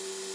you